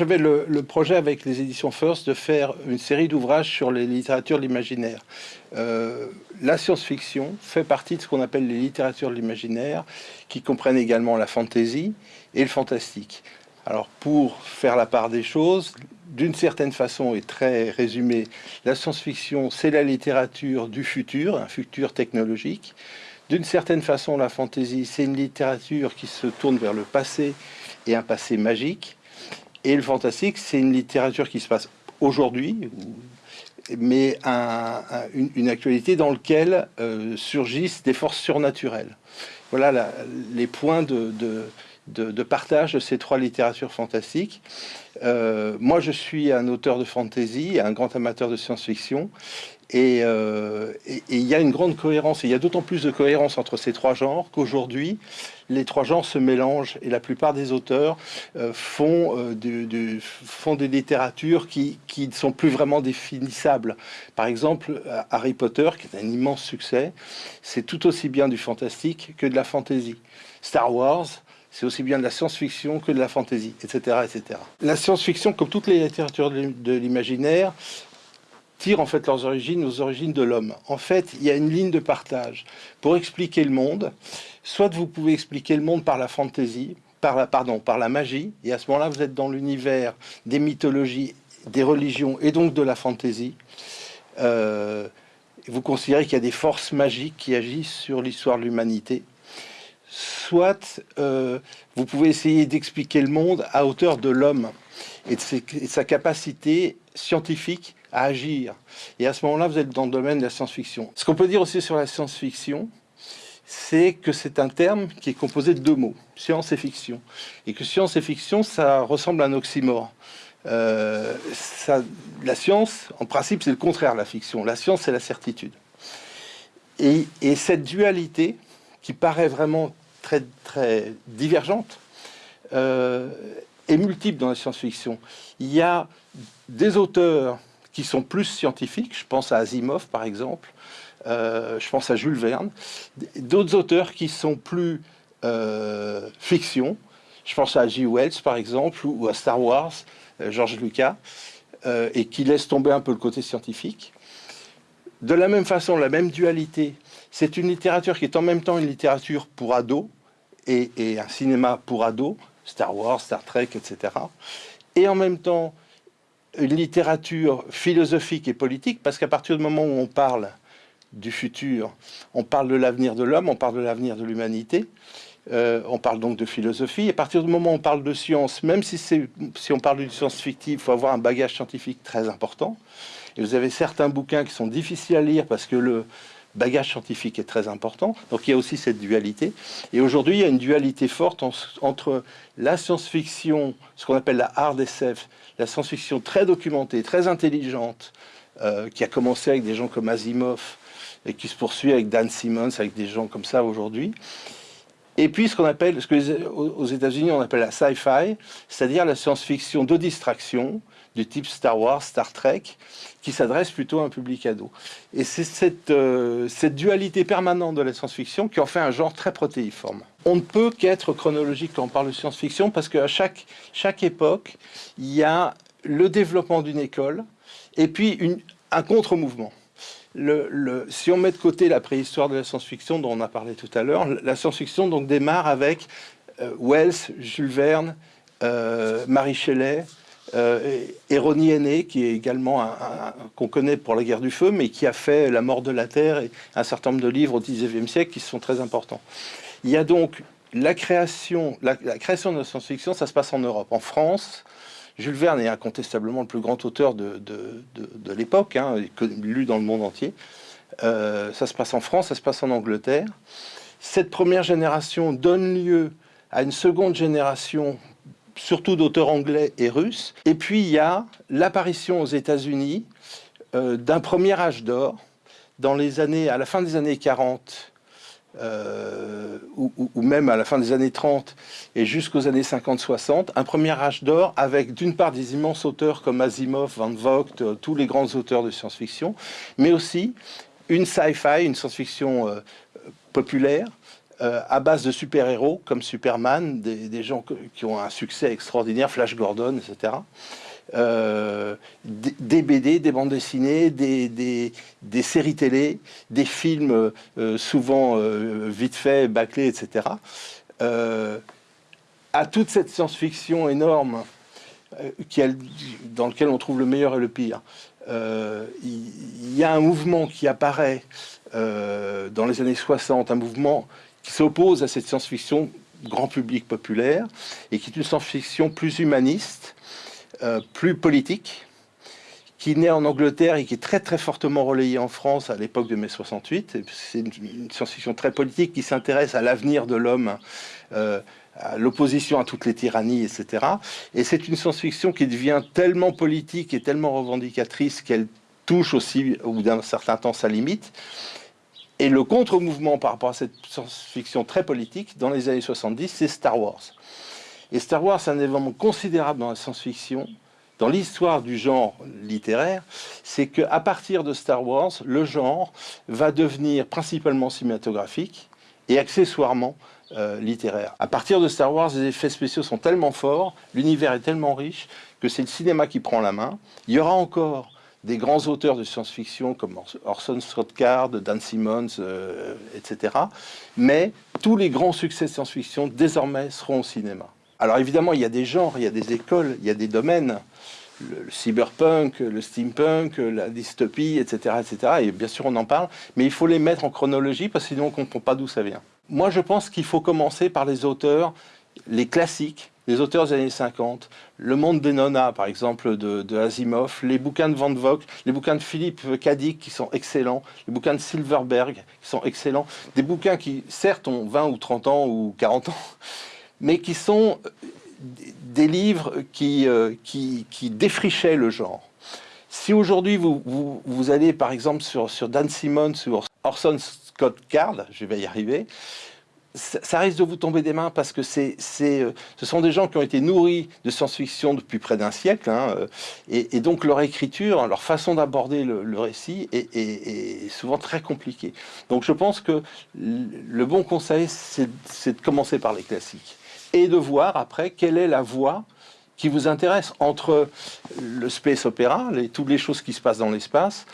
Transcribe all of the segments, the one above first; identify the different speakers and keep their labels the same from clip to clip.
Speaker 1: J'avais le, projet avec les éditions First de faire une série d'ouvrages sur les littératures de l'imaginaire. Euh, la science-fiction fait partie de ce qu'on appelle les littératures de l'imaginaire, qui comprennent également la fantaisie et le fantastique. Alors pour faire la part des choses, d'une certaine façon et très résumé, la science-fiction c'est la littérature du futur, un futur technologique. D'une certaine façon, la fantaisie c'est une littérature qui se tourne vers le passé et un passé magique. Et le fantastique, c'est une littérature qui se passe aujourd'hui, mais une, actualité dans laquelle euh, surgissent des forces surnaturelles. Voilà les points de, de, partage de ces trois littératures fantastiques. Euh, moi, je suis un auteur de fantasy, un grand amateur de science-fiction, euh, et il y a une grande cohérence, il y a d'autant plus de cohérence entre ces trois genres qu'aujourd'hui, les trois genres se mélangent et la plupart des auteurs euh, font, euh, des littératures qui, qui, ne sont plus vraiment définissables. Par exemple, Harry Potter, qui est un immense succès, c'est tout aussi bien du fantastique que de la fantasy. Star Wars, c'est aussi bien de la science-fiction que de la fantasy, etc. etc. La science-fiction, comme toutes les littératures de l'imaginaire, tirent en fait leurs origines aux origines de l'homme. En fait, il y a une ligne de partage. Pour expliquer le monde, soit vous pouvez expliquer le monde par la fantaisie, par la, pardon, par la magie, et à ce moment-là, vous êtes dans l'univers des mythologies, des religions, et donc de la fantaisie. Euh, vous considérez qu'il y a des forces magiques qui agissent sur l'histoire de l'humanité. Soit euh, vous pouvez essayer d'expliquer le monde à hauteur de l'homme et de sa capacité scientifique à agir. Et à ce moment-là, vous êtes dans le domaine de la science-fiction. Ce qu'on peut dire aussi sur la science-fiction, c'est que c'est un terme qui est composé de deux mots, science et fiction. Et que science et fiction, ça ressemble à un oxymore. Euh, la science, en principe, c'est le contraire de la fiction. La science, c'est la certitude. Et, cette dualité, qui paraît vraiment très, très divergente, euh, est multiple dans la science-fiction. Il y a des auteurs qui sont plus scientifiques, je pense à Asimov par exemple, euh, je pense à Jules Verne, d'autres auteurs qui sont plus euh, fiction, je pense à J. Wells par exemple, ou à Star Wars, euh, George Lucas, et qui laissent tomber un peu le côté scientifique. De la même façon, la même dualité, c'est une littérature qui est en même temps une littérature pour ados et, et un cinéma pour ados, Star Wars, Star Trek, etc. Et en même temps, une littérature philosophique et politique, parce qu'à partir du moment où on parle du futur, on parle de l'avenir de l'homme, on parle de l'avenir de l'humanité, euh, on parle donc de philosophie. À partir du moment où on parle de science, même si, si on parle d'une science fictive, il faut avoir un bagage scientifique très important. Et vous avez certains bouquins qui sont difficiles à lire parce que le, bagage scientifique est très important. Donc il y a aussi cette dualité. Et aujourd'hui, il y a une dualité forte entre la science-fiction, ce qu'on appelle la hard SF, la science-fiction très documentée, très intelligente, euh, qui a commencé avec des gens comme Asimov et qui se poursuit avec Dan Simmons, avec des gens comme ça aujourd'hui. Et puis ce qu'on appelle, ce que aux États-Unis on appelle la sci-fi, c'est-à-dire la science-fiction de distraction, du type Star Wars, Star Trek, qui s'adresse plutôt à un public ado. Et c'est cette, euh, dualité permanente de la science-fiction qui en fait un genre très protéiforme. On ne peut qu'être chronologique quand on parle de science-fiction parce qu'à chaque, époque, il y a le développement d'une école et puis un contre-mouvement. Le, si on met de côté la préhistoire de la science-fiction dont on a parlé tout à l'heure, la science-fiction donc démarre avec euh, Wells, Jules Verne, euh, Marie Shelley, euh, Aîné, qui est également un, qu'on connaît pour la guerre du feu, mais qui a fait La mort de la Terre et un certain nombre de livres au XIXe siècle qui sont très importants. Il y a donc la création, la, création de la science-fiction, ça se passe en Europe. En France, Jules Verne est incontestablement le plus grand auteur de, de, l'époque, hein, lu dans le monde entier. Euh, ça se passe en France, ça se passe en Angleterre. Cette première génération donne lieu à une seconde génération surtout d'auteurs anglais et russes. Et puis il y a l'apparition aux États-Unis euh, d'un premier âge d'or dans les années, à la fin des années 40 euh, ou, même à la fin des années 30 et jusqu'aux années 50-60, un premier âge d'or avec d'une part des immenses auteurs comme Asimov, Van Vogt, euh, tous les grands auteurs de science-fiction, mais aussi une sci-fi, une science-fiction populaire, euh, à base de super-héros comme Superman, des, gens qui ont un succès extraordinaire, Flash Gordon, etc. Euh, des, BD, des bandes dessinées, des, séries télé, des films souvent vite faits, bâclés, etc. à toute cette science-fiction énorme dans lequel on trouve le meilleur et le pire, il y, a un mouvement qui apparaît euh, dans les années 60, un mouvement qui s'oppose à cette science-fiction grand public populaire et qui est une science-fiction plus humaniste, euh, plus politique, qui naît en Angleterre et qui est très très fortement relayée en France à l'époque de mai 68. C'est une, science-fiction très politique qui s'intéresse à l'avenir de l'homme, euh, à l'opposition à toutes les tyrannies, etc. Et c'est une science-fiction qui devient tellement politique et tellement revendicatrice qu'elle touche aussi, au bout d'un certain temps, sa limite. Et le contre-mouvement par rapport à cette science-fiction très politique, dans les années 70, c'est Star Wars. Et Star Wars, c'est un événement considérable dans la science-fiction, dans l'histoire du genre littéraire, c'est qu'à partir de Star Wars, le genre va devenir principalement cinématographique et accessoirement euh, littéraire. À partir de Star Wars, les effets spéciaux sont tellement forts, l'univers est tellement riche, que c'est le cinéma qui prend la main. Il y aura encore des grands auteurs de science-fiction comme Orson Scott Card, Dan Simmons, euh, etc. Mais tous les grands succès de science-fiction désormais seront au cinéma. Alors évidemment, il y a des genres, il y a des écoles, il y a des domaines. Le, cyberpunk, le steampunk, la dystopie, etc., etc. Et bien sûr, on en parle, mais il faut les mettre en chronologie parce que sinon, on ne comprend pas d'où ça vient. Moi, je pense qu'il faut commencer par les auteurs, les classiques, les auteurs des années 50, Le Monde des Nonas, par exemple, de, Asimov, les bouquins de Van Vogt, les bouquins de Philippe Cadic, qui sont excellents, les bouquins de Silverberg, qui sont excellents, des bouquins qui, certes, ont 20 ou 30 ans ou 40 ans, mais qui sont des livres qui, euh, qui, défrichaient le genre. Si aujourd'hui, vous, vous, allez, par exemple, sur, sur Dan Simmons ou Orson Scott Card, je vais y arriver, ça risque de vous tomber des mains parce que c'est, euh, ce sont des gens qui ont été nourris de science-fiction depuis près d'un siècle, hein, euh, et, donc leur écriture, leur façon d'aborder le, récit est, souvent très compliquée. Donc je pense que le bon conseil, c'est, de commencer par les classiques, et de voir après quelle est la voie qui vous intéresse entre le space opéra, les, toutes les choses qui se passent dans l'espace,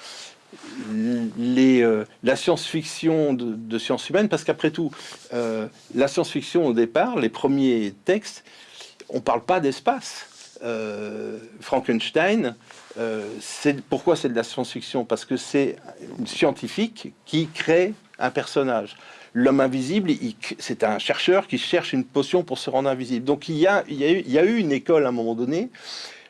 Speaker 1: les, euh, la science-fiction de, sciences humaines, parce qu'après tout, euh, la science-fiction au départ, les premiers textes, on parle pas d'espace. Euh, Frankenstein, pourquoi c'est de la science-fiction? Parce que c'est une scientifique qui crée un personnage. L'homme invisible, c'est un chercheur qui cherche une potion pour se rendre invisible. Donc il y a, il y a, eu, il y a une école à un moment donné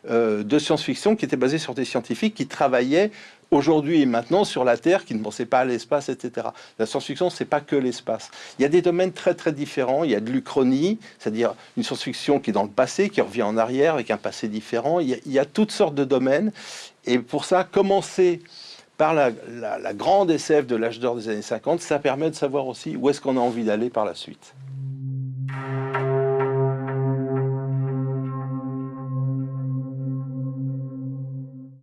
Speaker 1: de science-fiction qui était basée sur des scientifiques qui travaillaient aujourd'hui et maintenant sur la Terre qui ne pensait pas à l'espace, etc. La science-fiction, c'est pas que l'espace. Il y a des domaines très très différents. Il y a de l'uchronie, c'est-à-dire une science-fiction qui est dans le passé, qui revient en arrière avec un passé différent. Il y a, toutes sortes de domaines. Et pour ça, commencer par la, grande SF de l'âge d'or des années 50, ça permet de savoir aussi où est-ce qu'on a envie d'aller par la suite.